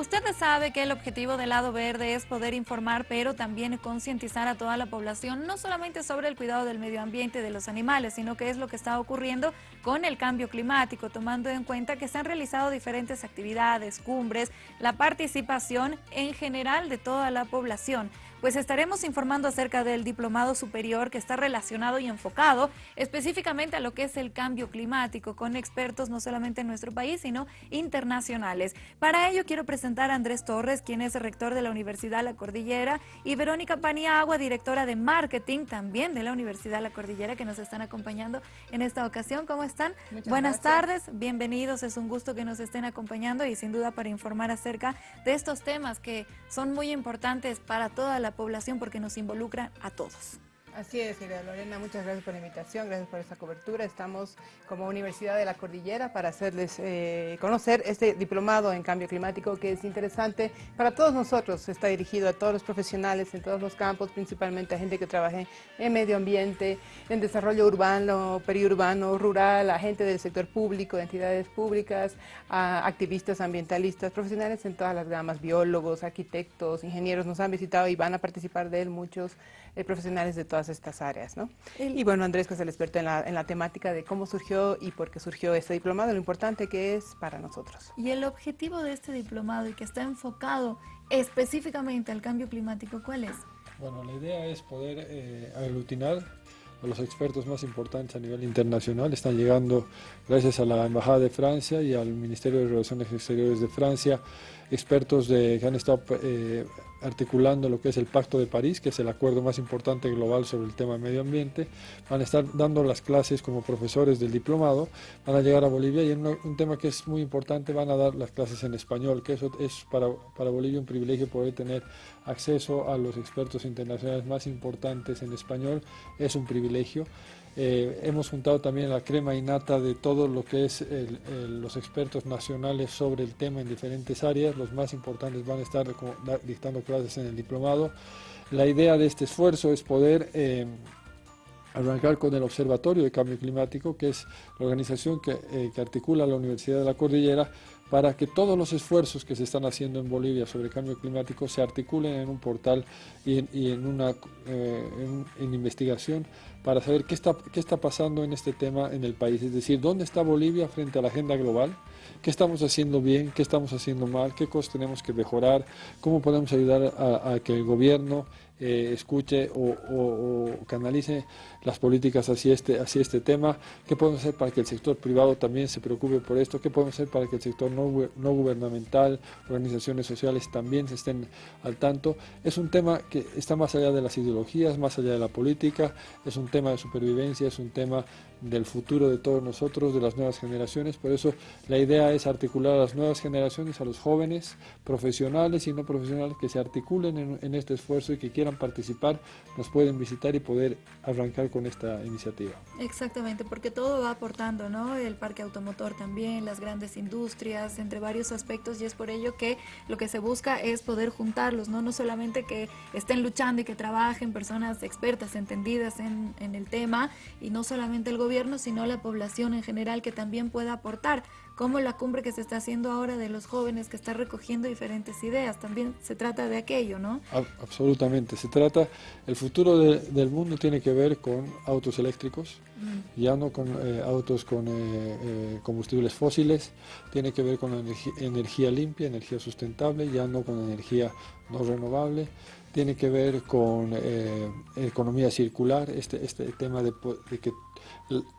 Usted sabe que el objetivo del lado verde es poder informar, pero también concientizar a toda la población, no solamente sobre el cuidado del medio ambiente de los animales, sino que es lo que está ocurriendo con el cambio climático, tomando en cuenta que se han realizado diferentes actividades, cumbres, la participación en general de toda la población pues estaremos informando acerca del diplomado superior que está relacionado y enfocado específicamente a lo que es el cambio climático con expertos no solamente en nuestro país, sino internacionales. Para ello quiero presentar a Andrés Torres, quien es rector de la Universidad La Cordillera, y Verónica Paniagua, directora de marketing también de la Universidad La Cordillera, que nos están acompañando en esta ocasión. ¿Cómo están? Buenas tardes, bienvenidos, es un gusto que nos estén acompañando y sin duda para informar acerca de estos temas que son muy importantes para toda la población porque nos involucra a todos. Así es, Lorena, muchas gracias por la invitación, gracias por esta cobertura. Estamos como Universidad de la Cordillera para hacerles eh, conocer este diplomado en cambio climático que es interesante para todos nosotros. Está dirigido a todos los profesionales en todos los campos, principalmente a gente que trabaje en medio ambiente, en desarrollo urbano, periurbano, rural, a gente del sector público, de entidades públicas, a activistas ambientalistas, profesionales en todas las gamas, biólogos, arquitectos, ingenieros, nos han visitado y van a participar de él muchos eh, profesionales de todas estas áreas. ¿no? Y bueno, Andrés, que es el experto en la, en la temática de cómo surgió y por qué surgió este diplomado, lo importante que es para nosotros. Y el objetivo de este diplomado y que está enfocado específicamente al cambio climático, ¿cuál es? Bueno, la idea es poder eh, aglutinar a los expertos más importantes a nivel internacional. Están llegando, gracias a la Embajada de Francia y al Ministerio de Relaciones Exteriores de Francia, expertos de, que han estado eh, articulando lo que es el Pacto de París, que es el acuerdo más importante global sobre el tema medio ambiente. Van a estar dando las clases como profesores del diplomado, van a llegar a Bolivia y en un tema que es muy importante van a dar las clases en español, que eso es para, para Bolivia un privilegio poder tener acceso a los expertos internacionales más importantes en español, es un privilegio. Eh, hemos juntado también la crema innata de todo lo que es los expertos nacionales sobre el tema en diferentes áreas. Los más importantes van a estar dictando clases en el diplomado. La idea de este esfuerzo es poder eh, arrancar con el Observatorio de Cambio Climático, que es la organización que, eh, que articula la Universidad de la Cordillera para que todos los esfuerzos que se están haciendo en Bolivia sobre cambio climático se articulen en un portal y en, una eh, en, investigación para saber qué está, qué está pasando en este tema en el país, es decir, dónde está Bolivia frente a la agenda global, qué estamos haciendo bien, qué estamos haciendo mal, qué cosas tenemos que mejorar, cómo podemos ayudar a, que el gobierno eh, escuche o, canalice las políticas hacia este, hacia este tema, qué podemos hacer para que el sector privado también se preocupe por esto, qué podemos hacer para que el sector no, no gubernamental, organizaciones sociales también se estén al tanto. Es un tema que está más allá de las ideologías, más allá de la política, es un tema de supervivencia, es un tema del futuro de todos nosotros, de las nuevas generaciones. Por eso la idea es articular a las nuevas generaciones, a los jóvenes, profesionales y no profesionales, que se articulen en, este esfuerzo y que quieran participar, nos pueden visitar y poder arrancar con esta iniciativa. Exactamente, porque todo va aportando, ¿no? El parque automotor también, las grandes industrias, entre varios aspectos y es por ello que lo que se busca es poder juntarlos, ¿no? No solamente que estén luchando y que trabajen personas expertas, entendidas en, en el tema y no solamente el gobierno, sino la población en general que también pueda aportar, como la cumbre que se está haciendo ahora de los jóvenes que está recogiendo diferentes ideas, también se trata de aquello, ¿no? Absolutamente, se trata, el futuro del mundo tiene que ver con autos eléctricos, mm. ya no con eh, autos con eh, eh, combustibles fósiles, tiene que ver con energía, energía limpia, energía sustentable, ya no con energía no renovable, tiene que ver con economía circular, este, este tema de, de que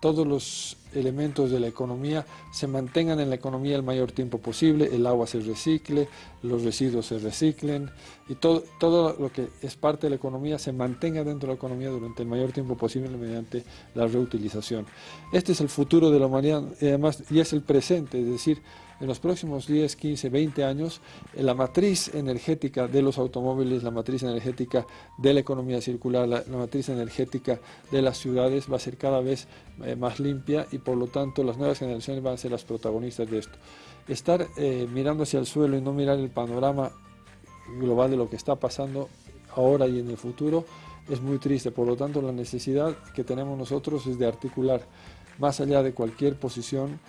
todos los elementos de la economía se mantengan en la economía el mayor tiempo posible, el agua se recicle, los residuos se reciclen y todo, todo lo que es parte de la economía se mantenga dentro de la economía durante el mayor tiempo posible mediante la reutilización. Este es el futuro de la humanidad y además y es el presente, es decir, en los próximos 10, 15, 20 años, eh, la matriz energética de los automóviles, la matriz energética de la economía circular, la, matriz energética de las ciudades va a ser cada vez eh, más limpia y por lo tanto las nuevas generaciones van a ser las protagonistas de esto. Estar eh, mirando hacia el suelo y no mirar el panorama global de lo que está pasando ahora y en el futuro es muy triste, por lo tanto la necesidad que tenemos nosotros es de articular más allá de cualquier posición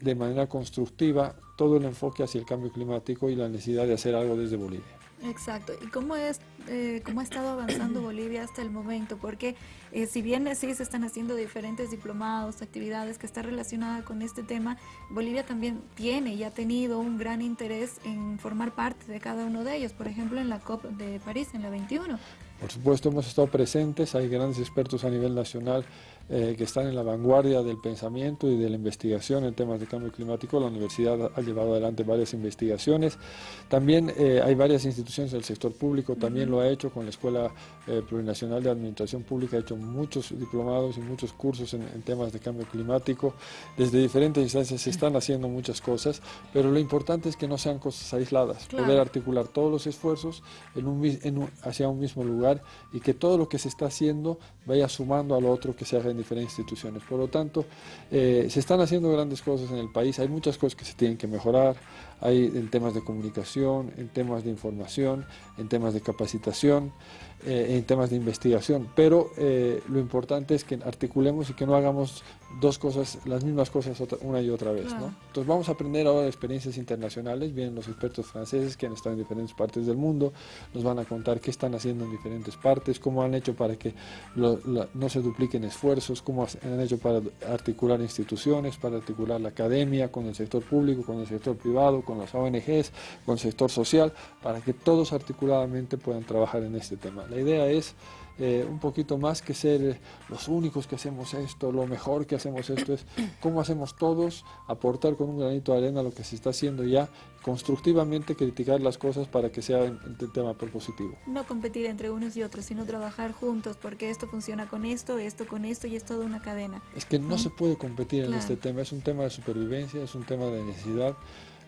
de manera constructiva todo el enfoque hacia el cambio climático y la necesidad de hacer algo desde Bolivia. Exacto. ¿Y cómo, es, eh, cómo ha estado avanzando Bolivia hasta el momento? Porque eh, si bien sí se están haciendo diferentes diplomados, actividades que están relacionadas con este tema, Bolivia también tiene y ha tenido un gran interés en formar parte de cada uno de ellos. Por ejemplo, en la COP de París, en la 21. Por supuesto, hemos estado presentes, hay grandes expertos a nivel nacional eh, que están en la vanguardia del pensamiento y de la investigación en temas de cambio climático. La universidad ha llevado adelante varias investigaciones. También eh, hay varias instituciones del sector público, también lo ha hecho con la Escuela eh, Plurinacional de Administración Pública, ha hecho muchos diplomados y muchos cursos en, temas de cambio climático. Desde diferentes instancias se están haciendo muchas cosas, pero lo importante es que no sean cosas aisladas, poder articular todos los esfuerzos en un, hacia un mismo lugar y que todo lo que se está haciendo vaya sumando a lo otro que se haga en diferentes instituciones. Por lo tanto, eh, se están haciendo grandes cosas en el país, hay muchas cosas que se tienen que mejorar, hay en temas de comunicación, en temas de información, en temas de capacitación, eh, en temas de investigación, pero eh, lo importante es que articulemos y que no hagamos dos cosas, las mismas cosas una y otra vez. ¿no? Entonces vamos a aprender ahora experiencias internacionales, vienen los expertos franceses que han estado en diferentes partes del mundo, nos van a contar qué están haciendo en diferentes partes, cómo han hecho para que no se dupliquen esfuerzos, cómo han hecho para articular instituciones, para articular la academia con el sector público, con el sector privado, con las ONGs, con el sector social, para que todos articuladamente puedan trabajar en este tema. La idea es eh, un poquito más que ser los únicos que hacemos esto, lo mejor que hacemos esto es cómo hacemos todos, aportar con un granito de arena lo que se está haciendo ya, constructivamente criticar las cosas para que sea el tema propositivo. No competir entre unos y otros, sino trabajar juntos, porque esto funciona con esto, esto con esto y es toda una cadena. Es que no, se puede competir en este tema, es un tema de supervivencia, es un tema de necesidad.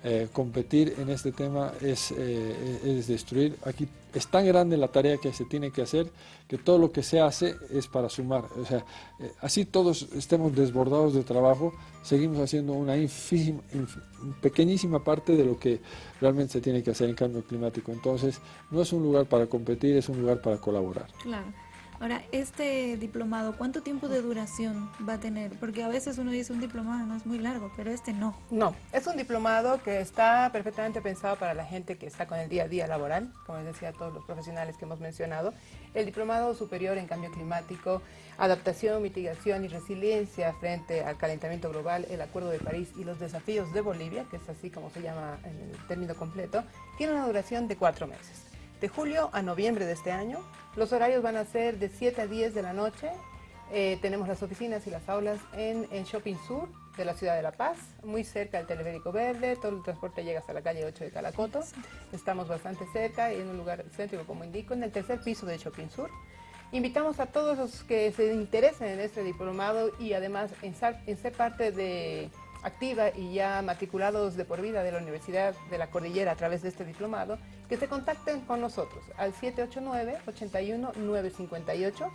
Eh, competir en este tema es, eh, es, destruir. Aquí es tan grande la tarea que se tiene que hacer que todo lo que se hace es para sumar. O sea, eh, así todos estemos desbordados de trabajo, seguimos haciendo una pequeñísima parte de lo que realmente se tiene que hacer en cambio climático. Entonces, no es un lugar para competir, es un lugar para colaborar. Claro. Ahora, este diplomado, ¿cuánto tiempo de duración va a tener? Porque a veces uno dice un diplomado no es muy largo, pero este no. No, es un diplomado que está perfectamente pensado para la gente que está con el día a día laboral, como les decía todos los profesionales que hemos mencionado. El diplomado superior en cambio climático, adaptación, mitigación y resiliencia frente al calentamiento global, el Acuerdo de París y los desafíos de Bolivia, que es así como se llama en el término completo, tiene una duración de cuatro meses de julio a noviembre de este año. Los horarios van a ser de 7 a 10 de la noche. Eh, tenemos las oficinas y las aulas en, en, Shopping Sur de la ciudad de La Paz, muy cerca del Teleférico Verde, todo el transporte llega hasta la calle 8 de Calacoto, estamos bastante cerca y en un lugar céntrico como indico, en el tercer piso de Shopping Sur. Invitamos a todos los que se interesen en este diplomado y además en ser parte de activa y ya matriculados de por vida de la Universidad de la Cordillera a través de este diplomado, que se contacten con nosotros al 789-81-958,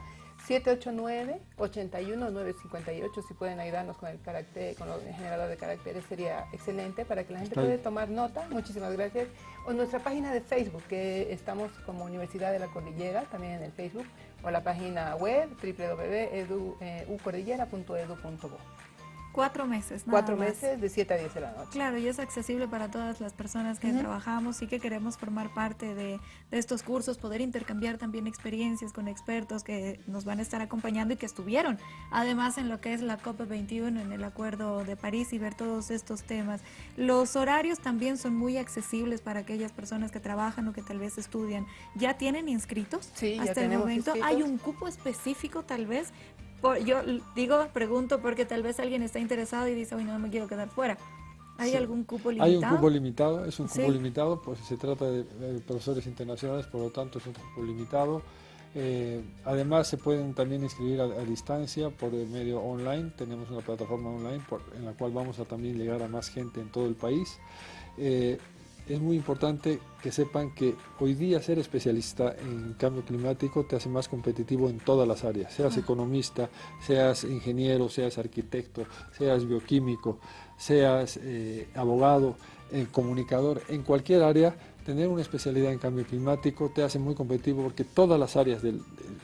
789-81-958, si pueden ayudarnos con el carácter, con el generador de caracteres sería excelente para que la gente pueda tomar nota, muchísimas gracias. O nuestra página de Facebook, que estamos como Universidad de la Cordillera, también en el Facebook, o la página web www.ucordillera.edu.bo. Cuatro meses, nada Cuatro meses de 7 a 10 de la noche. Claro, y es accesible para todas las personas que trabajamos y que queremos formar parte de, estos cursos, poder intercambiar también experiencias con expertos que nos van a estar acompañando y que estuvieron además en lo que es la COP21, en el Acuerdo de París y ver todos estos temas. Los horarios también son muy accesibles para aquellas personas que trabajan o que tal vez estudian. ¿Ya tienen inscritos? Sí, hasta el momento. ¿Hay un cupo específico tal vez yo digo, pregunto porque tal vez alguien está interesado y dice, hoy no me quiero quedar fuera. ¿Hay algún cupo limitado? Hay un cupo limitado, es un cupo limitado, pues se trata de, profesores internacionales, por lo tanto es un cupo limitado. Eh, además se pueden también inscribir a, distancia por el medio online, tenemos una plataforma online en la cual vamos a también llegar a más gente en todo el país. Eh, es muy importante que sepan que hoy día ser especialista en cambio climático te hace más competitivo en todas las áreas, seas economista, seas ingeniero, seas arquitecto, seas bioquímico, seas eh, abogado, eh, comunicador, en cualquier área, tener una especialidad en cambio climático te hace muy competitivo porque todas las áreas del,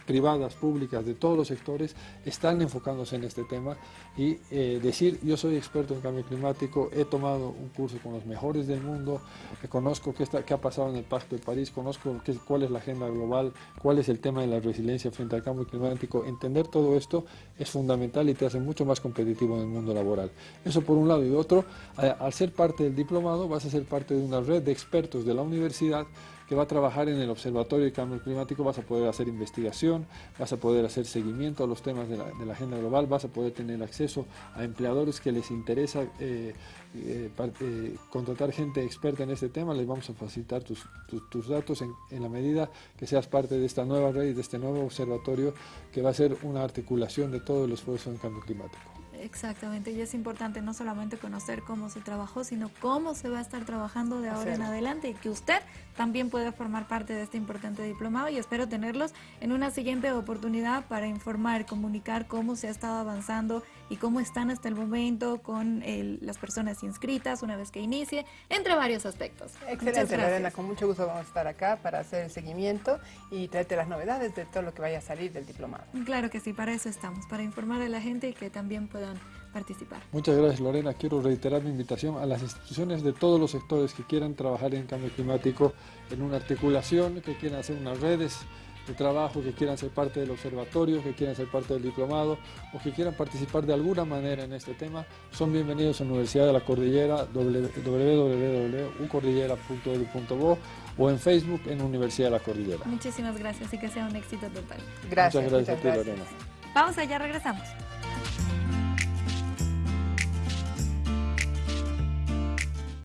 privadas, públicas, de todos los sectores, están enfocándose en este tema y eh, decir, yo soy experto en cambio climático, he tomado un curso con los mejores del mundo, conozco qué, está, qué ha pasado en el Pacto de París, conozco qué, cuál es la agenda global, cuál es el tema de la resiliencia frente al cambio climático, entender todo esto es fundamental y te hace mucho más competitivo en el mundo laboral. Eso por un lado y otro, al ser parte del diplomado vas a ser parte de una red de expertos de la universidad que va a trabajar en el Observatorio de Cambio Climático, vas a poder hacer investigación, vas a poder hacer seguimiento a los temas de la, agenda global, vas a poder tener acceso a empleadores que les interesa eh, eh, eh, contratar gente experta en este tema, les vamos a facilitar tus, datos en, en, la medida que seas parte de esta nueva red, de este nuevo observatorio que va a ser una articulación de todo el esfuerzo en cambio climático. Exactamente, y es importante no solamente conocer cómo se trabajó, sino cómo se va a estar trabajando de ahora en adelante y que usted también pueda formar parte de este importante diplomado y espero tenerlos en una siguiente oportunidad para informar, comunicar cómo se ha estado avanzando y cómo están hasta el momento con las personas inscritas una vez que inicie, entre varios aspectos. Excelente, Lorena, con mucho gusto vamos a estar acá para hacer el seguimiento y traerte las novedades de todo lo que vaya a salir del diplomado. Claro que sí, para eso estamos, para informar a la gente y que también puedan participar. Muchas gracias Lorena. Quiero reiterar mi invitación a las instituciones de todos los sectores que quieran trabajar en cambio climático en una articulación, que quieran hacer unas redes de trabajo, que quieran ser parte del observatorio, que quieran ser parte del diplomado o que quieran participar de alguna manera en este tema, son bienvenidos a la Universidad de la Cordillera, www.ucordillera.edu.bo o en Facebook en Universidad de la Cordillera. Muchísimas gracias y que sea un éxito total. Gracias. Muchas gracias a ti, Lorena. Vamos allá, regresamos.